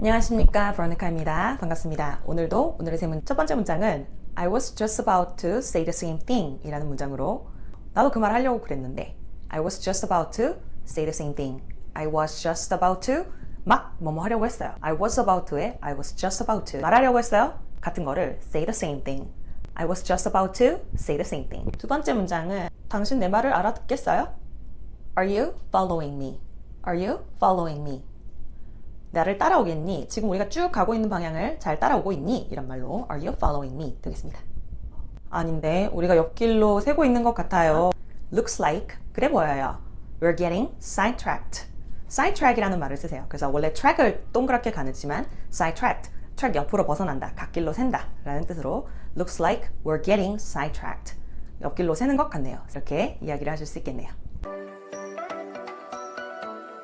안녕하십니까 브로니카입니다. 반갑습니다. 오늘도 오늘의 세문 첫 번째 문장은 I was just about to say the same thing 이라는 문장으로 나도 그 말 하려고 그랬는데 I was just about to say the same thing I was just about to 막 뭐뭐 하려고 했어요. I was about to에 I was just about to 말하려고 했어요. 같은 거를 say the same thing I was just about to say the same thing 두 번째 문장은 당신 내 말을 알아듣겠어요? Are you following me? Are you following me? 나를 따라오겠니? 지금 우리가 쭉 가고 있는 방향을 잘 따라오고 있니? 이런 말로 Are you following me? 되겠습니다. 아닌데 우리가 옆길로 새고 있는 것 같아요. Looks like 그래 보여요. We're getting sidetracked. sidetrack이라는 말을 쓰세요. 그래서 원래 track을 동그랗게 가느지만 sidetracked, track 옆으로 벗어난다, 갓길로 샌다 라는 뜻으로 Looks like we're getting sidetracked. 옆길로 새는 것 같네요. 이렇게 이야기를 하실 수 있겠네요.